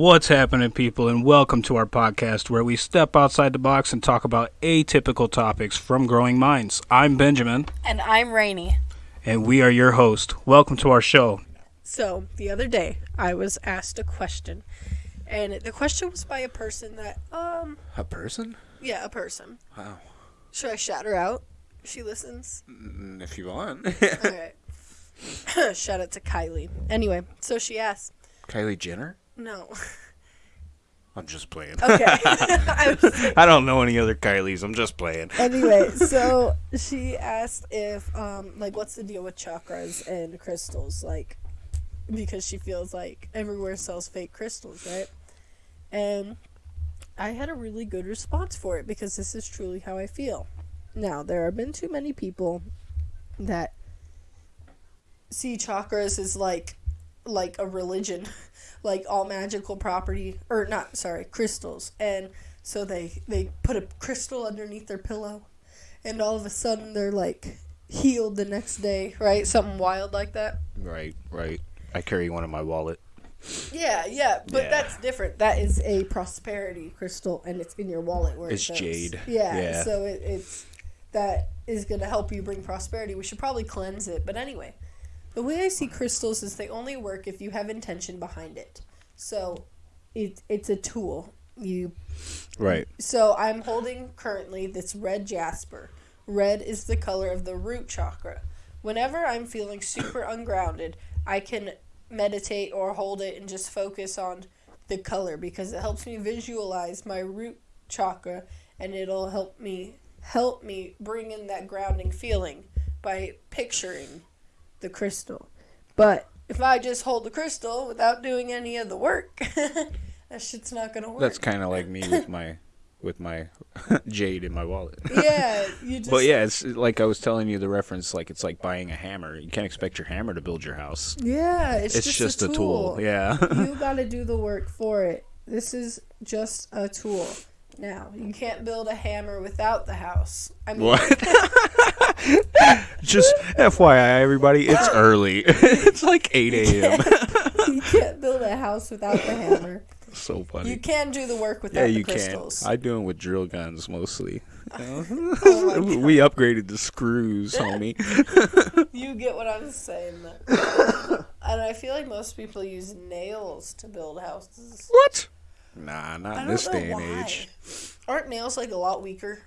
What's happening, people, and welcome to our podcast where we step outside the box and talk about atypical topics from growing minds. I'm Benjamin, And I'm Rainy. and we are your host. Welcome to our show. So, the other day, I was asked a question. And the question was by a person that, um, A person? yeah, a person. Wow. Should I shout her out? She listens? Mm, If you want. Alright. shout out to Kylie. Anyway, so she asked, Kylie Jenner? no. I'm just playing. Okay. I I don't know any other Kylies. I'm just playing. anyway, so she asked if um like what's the deal with chakras and crystals like because she feels like everywhere sells fake crystals, right? And I had a really good response for it because this is truly how I feel. Now, there have been too many people that see chakras as like like a religion, like all magical property or not, sorry, crystals. And so they they put a crystal underneath their pillow and all of a sudden they're like healed the next day, right? Something wild like that. Right, right. I carry one in my wallet. Yeah, yeah, but Yeah. that's different. That is a prosperity crystal, and it's in your wallet where It's it jade. Yeah, Yeah. so it, it's that is going to help you bring prosperity. We should probably cleanse it, but anyway, the way I see crystals is they only work if you have intention behind it. So, it it's a tool. You Right. so I'm holding currently this red jasper. Red is the color of the root chakra. Whenever I'm feeling super ungrounded, I can meditate or hold it and just focus on the color because it helps me visualize my root chakra and it'll help me help me bring in that grounding feeling by picturing the crystal. But if I just hold the crystal without doing any of the work, that shit's not gonna work. That's kind of like me with my with my jade in my wallet. yeah, you just But yeah, it's like I was telling you the reference. Like it's like buying a hammer. You can't expect your hammer to build your house. Yeah, it's, It's, just, a tool. Yeah. you got to do the work for it. This is just a tool. Now, you can't build a hammer without the house. I mean, What? Just FYI, everybody, it's early. it's like 8 a.m. you can't build a house without the hammer. so funny. You can do the work without yeah, the you can. crystals. I do it with drill guns mostly. Oh we upgraded the screws, homie. You get what I'm saying. though. and I feel like most people use nails to build houses. What? Nah, not in this day and age. Aren't nails like a lot weaker?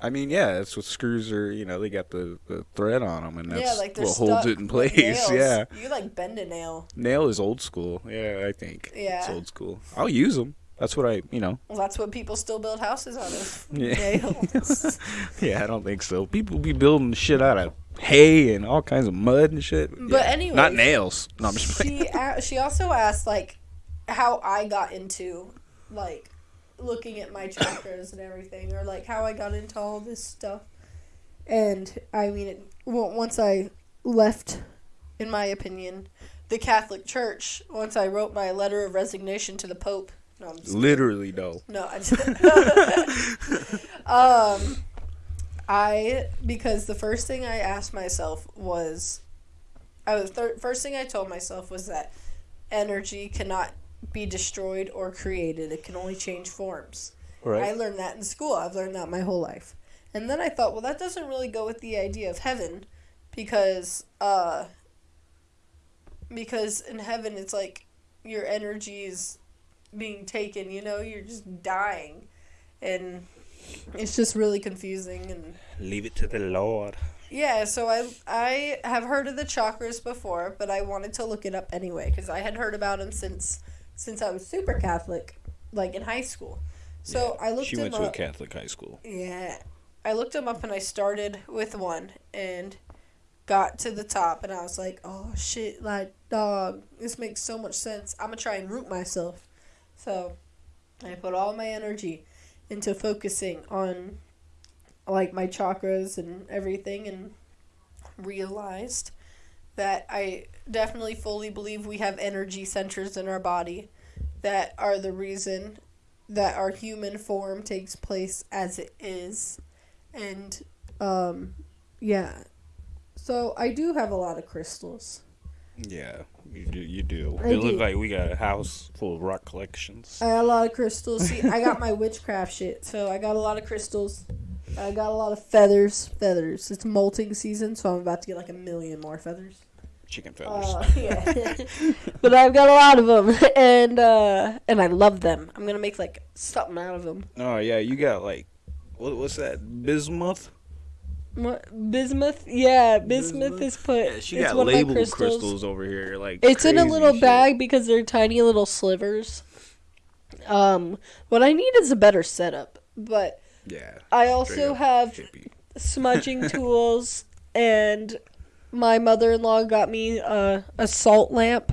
I mean, yeah, that's what screws are. You know, they got the, the thread on them, and that's yeah, like what holds it in place. Yeah, You like bend a nail. nail is old school. Yeah, I think. Yeah. it's old school. I'll use them. That's what I, you know. Well, that's what people still build houses out of. Yeah. Nails. Yeah, I don't think so. People be building shit out of hay and all kinds of mud and shit. But Yeah. anyways, not nails. No, I'm just she a- she also asked like how I got into like looking at my chakras and everything, or like how I got into all this stuff. And I mean, it, well, once I left, in my opinion, the Catholic Church, once I wrote my letter of resignation to the Pope. No, I'm Literally, though. no, I just, um, I because the first thing I asked myself was, I was thir- first thing I told myself was that energy cannot be destroyed or created; it can only change forms. Right. I learned that in school. I've learned that my whole life, and then I thought, well, that doesn't really go with the idea of heaven, because uh, because in heaven it's like your energy is being taken. You know, you're just dying, and it's just really confusing and. Leave it to the Lord. Yeah, so I I have heard of the chakras before, but I wanted to look it up anyway because I had heard about them since since I was super Catholic, like in high school. So I looked She went to a. Catholic high school. Yeah, I looked them up and I started with one and got to the top and I was like, oh shit, like dog, this makes so much sense. I'm gonna try and root myself. So I put all my energy into focusing on like my chakras and everything and realized that I definitely fully believe we have energy centers in our body that are the reason that our human form takes place as it is. And um yeah. So I do have a lot of crystals. Yeah, you do. You do. I it looks like we got a house full of rock collections. I got a lot of crystals. See, I got my witchcraft shit, so I got a lot of crystals. I got a lot of feathers. Feathers. It's molting season, so I'm about to get like a million more feathers. Chicken feathers. Uh, yeah. but I've got a lot of them, and uh, and I love them. I'm gonna make like something out of them. oh yeah, you got like, what, what's that? Bismuth. What, bismuth? Yeah, bismuth, Bismuth? is put. Yeah, she got one of my labeled crystals. crystals. over here. Like It's in a little shit. bag because they're tiny little slivers. Um, what I need is a better setup, but Yeah. I also have hippie. smudging tools, and my mother-in-law got me a, a salt lamp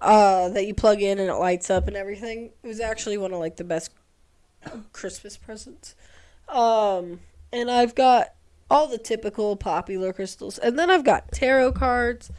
uh, that you plug in and it lights up and everything. It was actually one of like the best Christmas presents. Um, and I've got all the typical popular crystals, and then I've got tarot cards.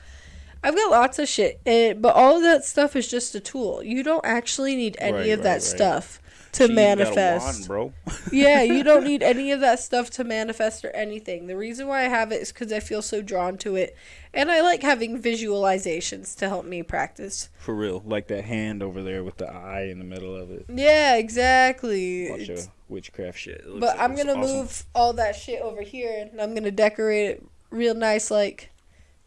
I've got lots of shit, and, but all of that stuff is just a tool. You don't actually need any Right, of right, that right. stuff to She manifest wand, bro. yeah, you don't need any of that stuff to manifest or anything. The reason why I have it is because I feel so drawn to it. And I like having visualizations to help me practice. For real, like that hand over there with the eye in the middle of it. Yeah, exactly. Bunch It's- of witchcraft shit. But like I'm going to awesome. move all that shit over here and I'm going to decorate it real nice, like,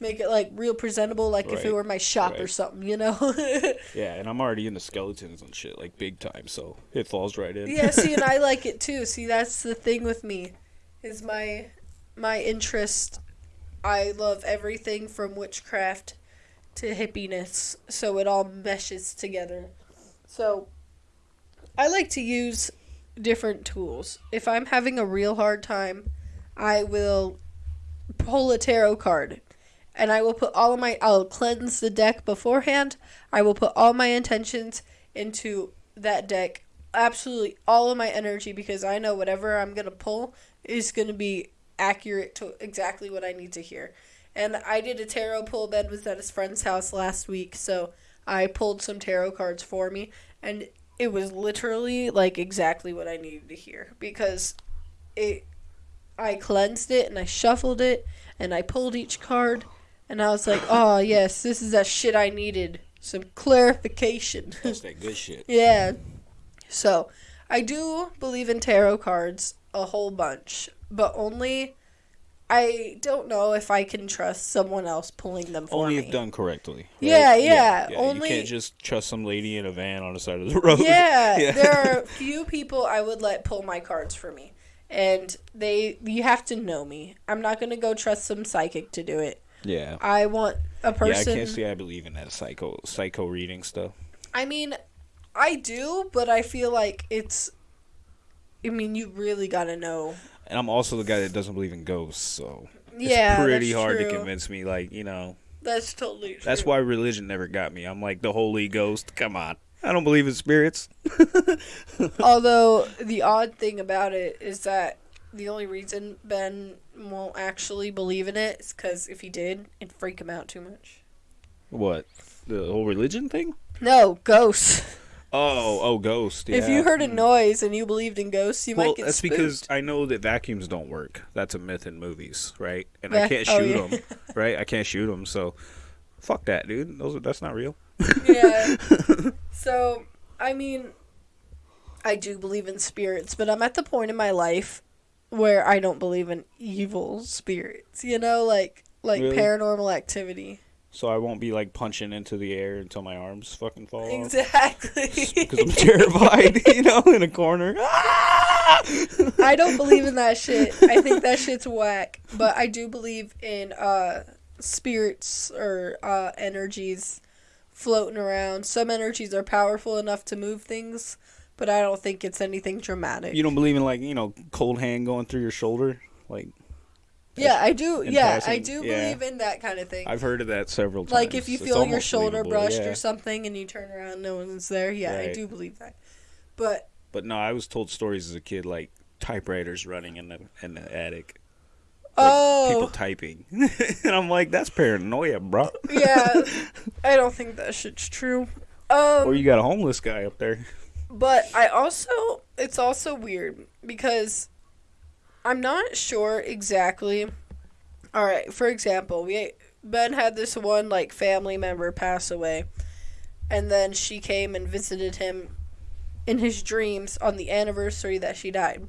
make it, like, real presentable, like if it were my shop or something, you know? Yeah, and I'm already into skeletons and shit, like big time, so it falls right in. yeah, see, and I like it too. See, that's the thing with me, is my my interest. I love everything from witchcraft to hippiness, so it all meshes together. So, I like to use different tools. If I'm having a real hard time, I will pull a tarot card. And I will put all of my I'll cleanse the deck beforehand. I will put all my intentions into that deck absolutely all of my energy because I know whatever I'm going to pull is going to be accurate to exactly what I need to hear. And I did a tarot pull. Ben was at his friend's house last week, so I pulled some tarot cards for me, and it was literally like exactly what I needed to hear because it. I cleansed it and I shuffled it and I pulled each card, and I was like, "Oh yes, this is that shit I needed. Some clarification." That's that good shit. Yeah. So, I do believe in tarot cards a whole bunch, but only I don't know if I can trust someone else pulling them for Only me. if done correctly. right? Yeah, yeah, You only- can't just trust some lady in a van on the side of the road. yeah, Yeah. there are a few people I would let pull my cards for me. And they you have to know me. I'm not going to go trust some psychic to do it. Yeah. I want a person. Yeah, I can't say I believe in that psycho psycho reading stuff. I mean, I do, but I feel like it's. I mean, you really gotta know. And I'm also the guy that doesn't believe in ghosts, so Yeah, it's pretty hard true. to convince me. Like you know, That's totally true. that's why religion never got me. I'm like the Holy Ghost. Come on, I don't believe in spirits. Although the odd thing about it is that the only reason Ben won't actually believe in it is because if he did, it'd freak him out too much. What? The whole religion thing? No, ghosts. Oh, oh, ghost. Yeah. If you heard a noise and you believed in ghosts, you well, might get scared. that's spooked. because I know that vacuums don't work. That's a myth in movies, right? And Vac- I can't oh, shoot yeah. them, right? I can't shoot them, so fuck that, dude. Those are, that's not real. yeah. So, I mean, I do believe in spirits, but I'm at the point in my life where I don't believe in evil spirits. You know, like like Really? paranormal activity. So I won't be like punching into the air until my arms fucking fall off. Exactly. Because I'm terrified, you know, in a corner. I don't believe in that shit. I think that shit's whack. But I do believe in uh spirits or uh energies floating around. Some energies are powerful enough to move things, but I don't think it's anything dramatic. You don't believe in like you know cold hand going through your shoulder? Like yeah, I do. Yeah, I passing, do yeah. believe in that kind of thing. I've heard of that several times. like if you It's feel your shoulder believable, brushed yeah. or something and you turn around no one's there. Yeah, I do believe that. But But no, I was told stories as a kid like typewriters running in the in the attic. Like, oh, people typing, and I'm like, that's paranoia, bro. yeah, I don't think that shit's true. Um, Or you got a homeless guy up there. But I also, it's also weird because I'm not sure exactly. All right, for example, we Ben had this one like family member pass away, and then she came and visited him in his dreams on the anniversary that she died.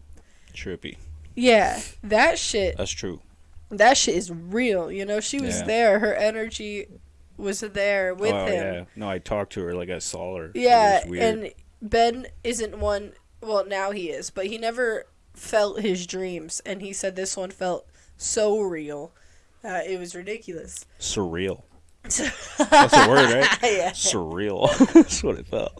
Trippy. Yeah, that shit. That's true. That shit is real. You know, she was Yeah. there. Her energy was there with oh him. yeah. No, I talked to her like I saw her. Yeah, and Ben isn't one. Well, now he is, but he never felt his dreams, and he said this one felt so real. Uh, it was ridiculous. surreal. That's a word, right? yeah. Surreal. That's what it felt.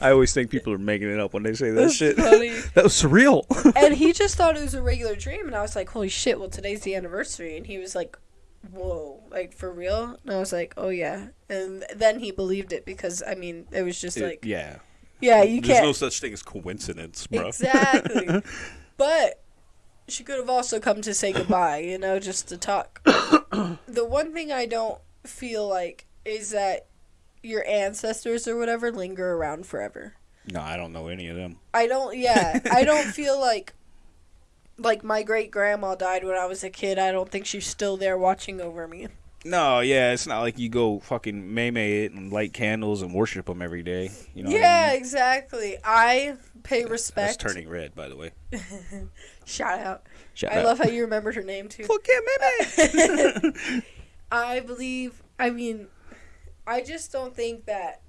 I always think people are making it up when they say that That's shit. funny. that was surreal. and he just thought it was a regular dream, and I was like, "Holy shit! Well, today's the anniversary," and he was like, "Whoa, like for real?" And I was like, "Oh yeah," and then he believed it because I mean, it was just like, yeah. yeah, you There's can't There's no such thing as coincidence, bro. exactly. but she could have also come to say goodbye, you know, just to talk. the one thing I don't feel like is that your ancestors or whatever linger around forever. no, I don't know any of them. I don't. Yeah, I don't feel like like my great grandma died when I was a kid. I don't think she's still there watching over me. No, yeah, it's not like you go fucking may it and light candles and worship them every day. You know? what I yeah, mean? exactly. I pay respect. That's turning red, by the way. Shout out. Shout I out. love how you remembered her name too. Fuck yeah, May I believe. I mean, I just don't think that.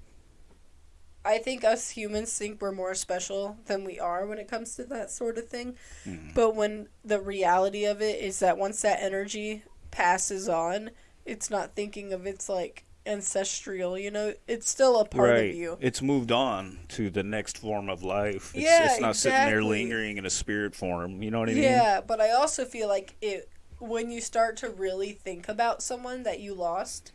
I think us humans think we're more special than we are when it comes to that sort of thing. Mhm. But when the reality of it is that once that energy passes on, it's not thinking of its like ancestral, you know, it's still a part right. of you. It's moved on to the next form of life. It's, Yeah, it's not sitting there lingering in a spirit form. You know what I mean? Yeah, but I also feel like it when you start to really think about someone that you lost,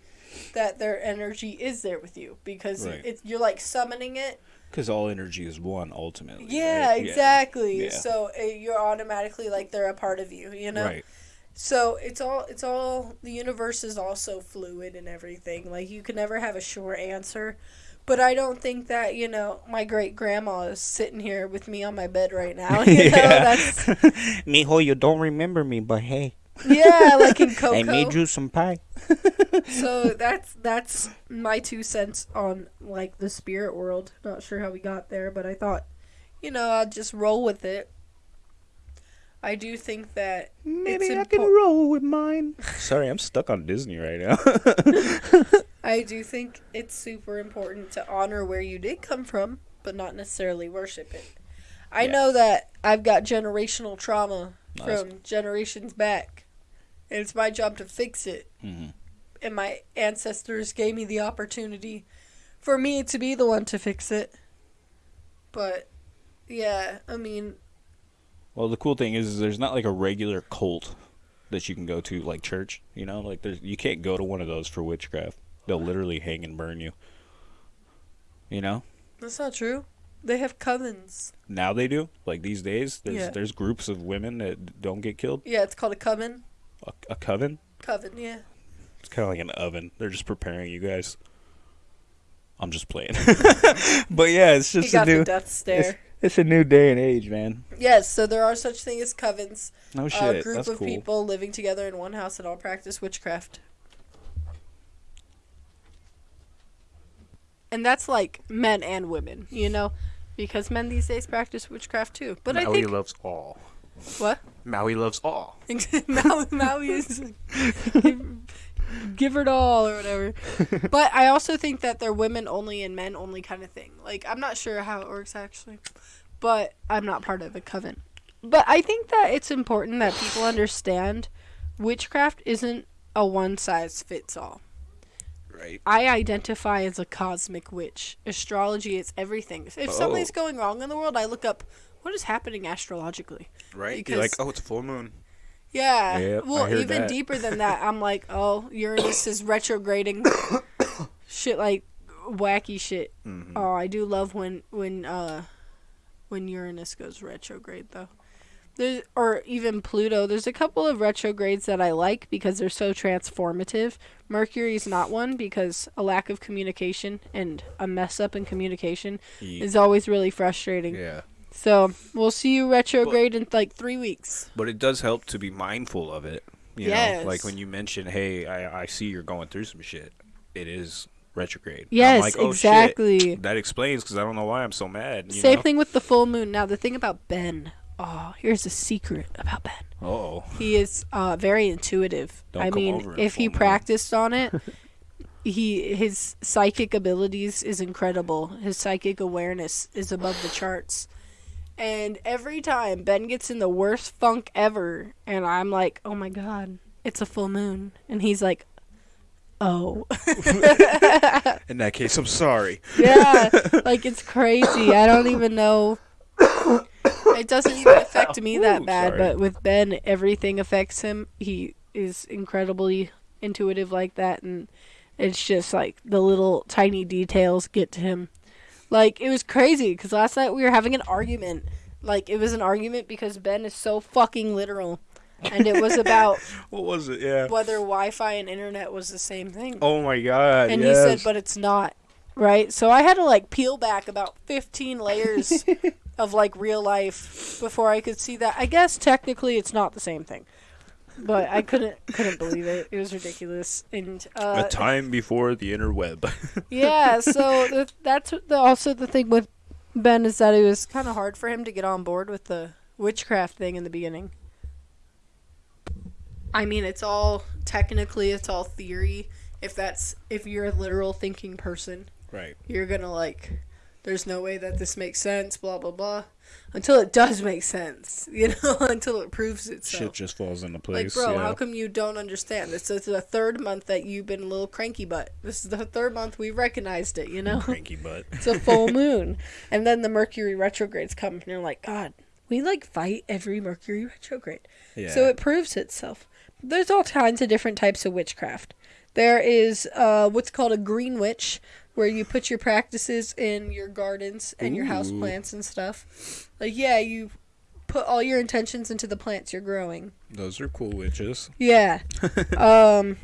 that their energy is there with you because Right. it, you're like summoning it. Because all energy is one, ultimately. Yeah, right? exactly. Yeah. So uh, you're automatically like they're a part of you, you know. Right. So it's all it's all the universe is also fluid and everything. Like you can never have a sure answer. But I don't think that, you know, my great grandma is sitting here with me on my bed right now. You know, that's Mijo, you don't remember me, but hey, yeah, like in Coco. you some pie. So that's that's my two cents on like the spirit world. Not sure how we got there, but I thought, you know, I'll just roll with it. I do think that Maybe It's I can roll with mine. Sorry, I'm stuck on Disney right now. I do think it's super important to honor where you did come from, but not necessarily worship it. I Yeah. know that I've got generational trauma Nice. from generations back, and it's my job to fix it. Mhm. And my ancestors gave me the opportunity for me to be the one to fix it. But yeah, I mean, Well, the cool thing is, is there's not like a regular cult that you can go to, like church. You know, like there's you can't go to one of those for witchcraft. They'll literally hang and burn you. You know, that's not true. They have covens. now they do. Like these days, there's Yeah. there's groups of women that don't get killed. Yeah, it's called a coven. A, a coven. Coven, yeah. It's kind of like an oven. They're just preparing you guys. I'm just playing, but yeah, it's He just a got new. the death stare. It's, it's a new day and age, man. Yes, so there are such things as covens. No a group That's of cool. people living together in one house that all practice witchcraft. And that's like men and women, you know, because men these days practice witchcraft too. But I Maui think loves all. what Maui loves all. Maui, Maui is give, her it all or whatever. But I also think that they're women only and men only kind of thing. Like I'm not sure how it works actually, but I'm not part of a coven. But I think that it's important that people understand witchcraft isn't a one size fits all. Right. I identify as a cosmic witch. Astrology is everything. If something's Oh. going wrong in the world, I look up what is happening astrologically. Right. Because- You're like, oh, it's a full moon. Yeah. Yep, well, even that. deeper than that, I'm like, oh, Uranus is retrograding. shit like wacky shit. Mhm. Oh, I do love when when uh when Uranus goes retrograde though. There's, or even Pluto. There's a couple of retrogrades that I like because they're so transformative. Mercury's not one because a lack of communication and a mess up in communication is always really frustrating. Yeah. So we'll see you retrograde in like three weeks. But it does help to be mindful of it You Yes. know, like when you mention, "Hey, I, I see you're going through some shit." It is retrograde. I'm Yes, like, oh, exactly. Shit. That explains because I don't know why I'm so mad. You Same know? thing with the full moon. Now the thing about Ben. Oh, here's a secret about Ben. Oh, He is uh, very intuitive. Don't I mean, if he moon. practiced on it, he his psychic abilities is incredible. His psychic awareness is above the charts. And every time Ben gets in the worst funk ever, and I'm like, "Oh my god, it's a full moon," and he's like, "Oh, in that case, I'm sorry. yeah," like it's crazy. I don't even know. It doesn't even affect me that Ooh, bad, sorry. but with Ben, everything affects him. He is incredibly intuitive like that, and it's just like the little tiny details get to him. Like it was crazy because last night we were having an argument. Like it was an argument because Ben is so fucking literal, and it was about What was it? Yeah. whether Wi-Fi and internet was the same thing. Oh my god. And yes. he said, but it's not. Right? So I had to like peel back about 15 layers of like real life before I could see that. I guess technically it's not the same thing. But I couldn't couldn't believe it. It was ridiculous. And uh a time before the interweb. yeah, so the, that's the, also the thing with Ben is that it was kind of hard for him to get on board with the witchcraft thing in the beginning. I mean, it's all technically it's all theory. If that's if you're a literal thinking person, right. you're gonna like. There's no way that this makes sense. Blah blah blah. Until it does make sense, you know. until it proves itself. Shit just falls into place. Like, bro, yeah. how come you don't understand? This is the third month that you've been a little cranky butt. This is the third month we recognized it, you know? Cranky butt. it's a full moon. And then the Mercury retrogrades come, and you're like, God, we like fight every Mercury retrograde. Yeah. So it proves itself. There's all kinds of different types of witchcraft. There is uh, what's called a green witch, where you put your practices in your gardens and your house plants and stuff. Like, yeah, you put all your intentions into the plants you're growing. Those are cool witches. Yeah. um,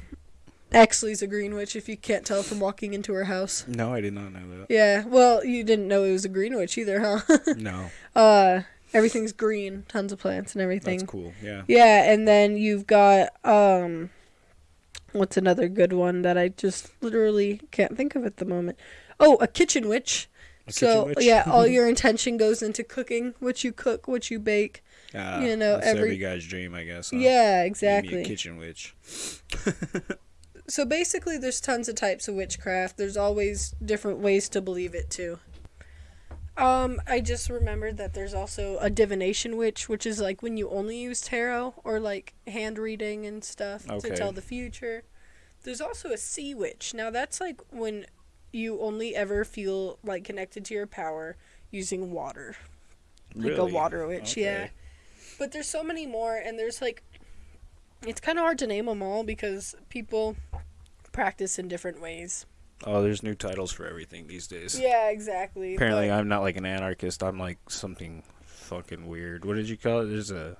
Exley's a green witch. If you can't tell from walking into her house. No, I did not know that. Yeah. Well, you didn't know it was a green witch either, huh? No, uh, everything's green, tons of plants and everything. that's cool. Yeah. Yeah, and then you've got um, what's another good one that I just literally can't think of at the moment. Oh, a kitchen witch. A so kitchen witch? yeah, all your intention goes into cooking, what you cook, what you bake. Ah, you know, every- every guy's dream, I guess. Huh? Yeah, exactly. a kitchen witch. so basically there's tons of types of witchcraft there's always different ways to believe it too um i just remembered that there's also a divination witch which is like when you only use tarot or like hand reading and stuff Okay. to tell the future. There's also a sea witch. Now that's like when you only ever feel like connected to your power using water. Like a water witch yeah. But there's so many more and there's like it's kind of hard to name them all because people practice in different ways Oh, there's new titles for everything these days. yeah exactly Apparently, but- I'm not like an anarchist. I'm like something fucking weird. What did you call it? There's a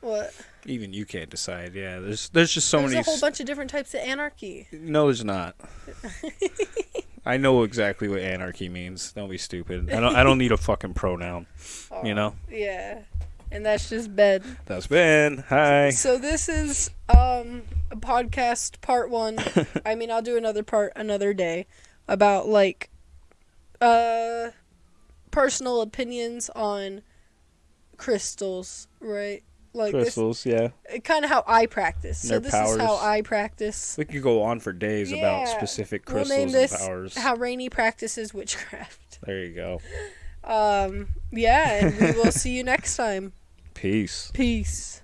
what even you can't decide. Yeah, there's there's just so there's many. a whole bunch of different types of anarchy No, there's not. I know exactly what anarchy means. Don't be stupid. I don't. I don't need a fucking pronoun. You know. yeah and that's just Ben. That's Ben. Hi. so this is um a podcast part one i mean i'll do another part another day about like uh personal opinions on crystals right like this Crystals. Yeah. kind of how I practice. So Their this is how. I practice. We could go on for days about Yeah, specific We'll crystals name this and powers. how Rainy practices witchcraft. There you go. Um, yeah, and we will see you next time. Peace. Peace.